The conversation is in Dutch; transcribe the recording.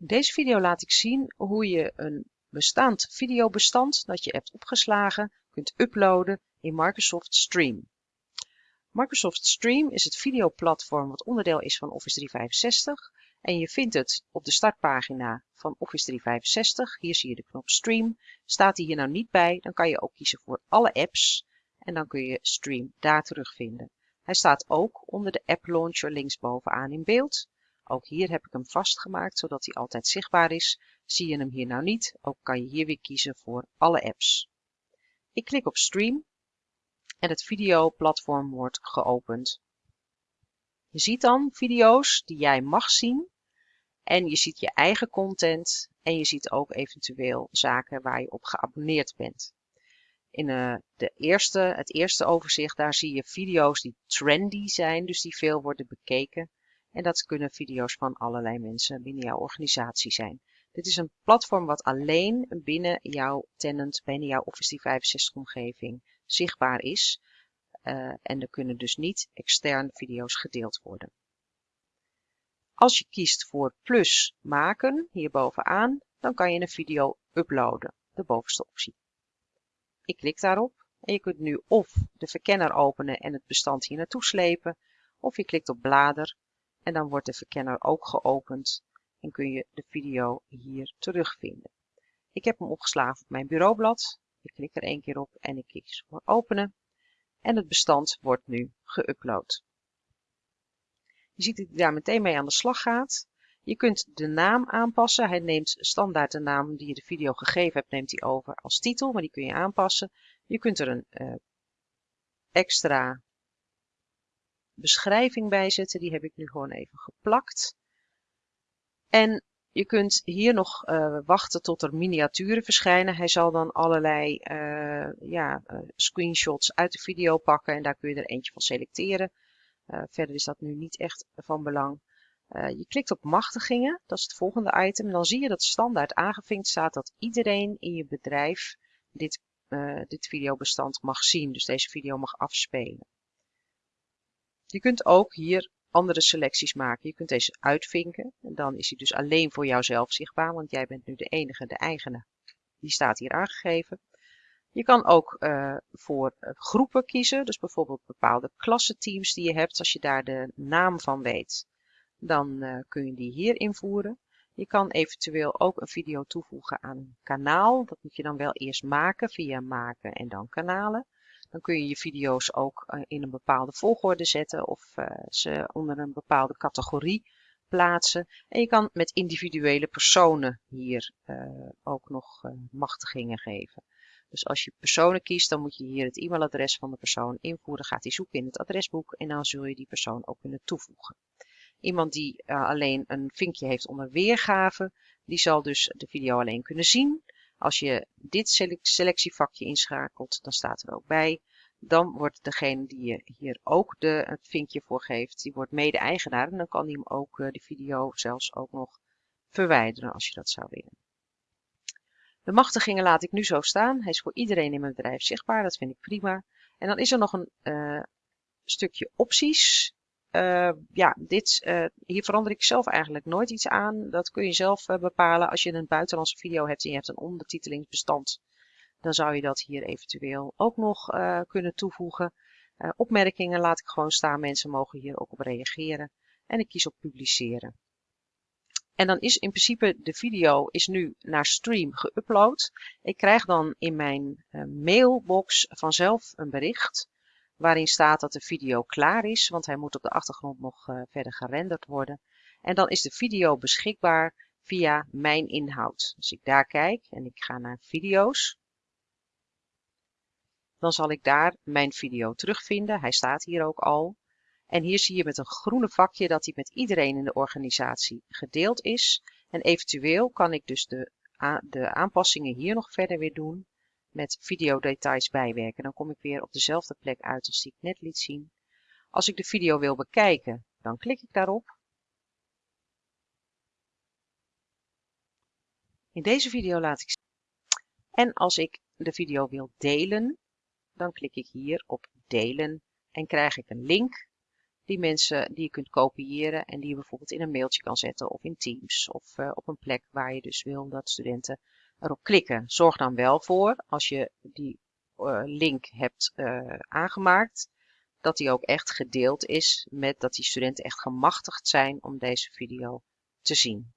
In deze video laat ik zien hoe je een bestaand videobestand dat je hebt opgeslagen kunt uploaden in Microsoft Stream. Microsoft Stream is het videoplatform wat onderdeel is van Office 365 en je vindt het op de startpagina van Office 365. Hier zie je de knop Stream. Staat die hier nou niet bij, dan kan je ook kiezen voor alle apps en dan kun je Stream daar terugvinden. Hij staat ook onder de App Launcher linksbovenaan in beeld. Ook hier heb ik hem vastgemaakt, zodat hij altijd zichtbaar is. Zie je hem hier nou niet, ook kan je hier weer kiezen voor alle apps. Ik klik op Stream en het videoplatform wordt geopend. Je ziet dan video's die jij mag zien en je ziet je eigen content en je ziet ook eventueel zaken waar je op geabonneerd bent. In uh, de eerste, het eerste overzicht, daar zie je video's die trendy zijn, dus die veel worden bekeken. En dat kunnen video's van allerlei mensen binnen jouw organisatie zijn. Dit is een platform wat alleen binnen jouw tenant, binnen jouw Office 365 omgeving zichtbaar is. Uh, en er kunnen dus niet externe video's gedeeld worden. Als je kiest voor plus maken, hier bovenaan, dan kan je een video uploaden, de bovenste optie. Ik klik daarop en je kunt nu of de verkenner openen en het bestand hier naartoe slepen, of je klikt op blader en dan wordt de verkenner ook geopend en kun je de video hier terugvinden. Ik heb hem opgeslagen op mijn bureaublad. Ik klik er één keer op en ik kies voor openen. En het bestand wordt nu geüpload. Je ziet dat hij daar meteen mee aan de slag gaat. Je kunt de naam aanpassen. Hij neemt standaard de naam die je de video gegeven hebt, neemt hij over als titel, maar die kun je aanpassen. Je kunt er een uh, extra beschrijving bij zetten. Die heb ik nu gewoon even geplakt. En je kunt hier nog uh, wachten tot er miniaturen verschijnen. Hij zal dan allerlei uh, ja, uh, screenshots uit de video pakken en daar kun je er eentje van selecteren. verder is dat nu niet echt van belang. je klikt op machtigingen, dat is het volgende item. Dan zie je dat standaard aangevinkt staat dat iedereen in je bedrijf dit, dit videobestand mag zien. Dus deze video mag afspelen. Je kunt ook hier andere selecties maken. Je kunt deze uitvinken. En dan is hij dus alleen voor jouzelf zichtbaar, want jij bent nu de enige, de eigenaar. Die staat hier aangegeven. Je kan ook uh, voor uh, groepen kiezen, dus bijvoorbeeld bepaalde klassenteams die je hebt. Als je daar de naam van weet, dan uh, kun je die hier invoeren. Je kan eventueel ook een video toevoegen aan een kanaal. Dat moet je dan wel eerst maken via maken en dan kanalen. Dan kun je je video's ook eh, in een bepaalde volgorde zetten of uh, ze onder een bepaalde categorie plaatsen. En je kan met individuele personen hier uh, ook nog machtigingen geven. Dus als je personen kiest, dan moet je hier het e-mailadres van de persoon invoeren. Gaat hij zoeken in het adresboek en dan zul je die persoon ook kunnen toevoegen. Iemand die alleen een vinkje heeft onder weergave, die zal dus de video alleen kunnen zien. Als je dit selectievakje inschakelt, dan staat er ook bij. Dan wordt degene die je hier ook de, het vinkje voor geeft, die wordt mede-eigenaar. En dan kan hij hem ook uh, de video zelfs ook nog verwijderen als je dat zou willen. De machtigingen laat ik nu zo staan. Hij is voor iedereen in mijn bedrijf zichtbaar. Dat vind ik prima. En dan is er nog een uh, stukje opties. Uh, ja, dit, uh, hier verander ik zelf eigenlijk nooit iets aan. Dat kun je zelf uh, bepalen. Als je een buitenlandse video hebt en je hebt een ondertitelingsbestand, dan zou je dat hier eventueel ook nog kunnen toevoegen. opmerkingen laat ik gewoon staan. Mensen mogen hier ook op reageren. En ik kies op publiceren. En dan is in principe de video is nu naar stream geüpload. Ik krijg dan in mijn mailbox vanzelf een bericht waarin staat dat de video klaar is, want hij moet op de achtergrond nog uh, verder gerenderd worden. En dan is de video beschikbaar via mijn inhoud. Als ik daar kijk en ik ga naar video's, dan zal ik daar mijn video terugvinden. Hij staat hier ook al. En hier zie je met een groene vakje dat hij met iedereen in de organisatie gedeeld is. En eventueel kan ik dus de, de aanpassingen hier nog verder weer doen met videodetails bijwerken. Dan kom ik weer op dezelfde plek uit als die ik net liet zien. Als ik de video wil bekijken, dan klik ik daarop. In deze video laat ik zien. En als ik de video wil delen, dan klik ik hier op delen en krijg ik een link die mensen die je kunt kopiëren en die je bijvoorbeeld in een mailtje kan zetten of in Teams of uh, op een plek waar je dus wil dat studenten erop klikken. Zorg dan wel voor, als je die uh, link hebt uh, aangemaakt, dat die ook echt gedeeld is met dat die studenten echt gemachtigd zijn om deze video te zien.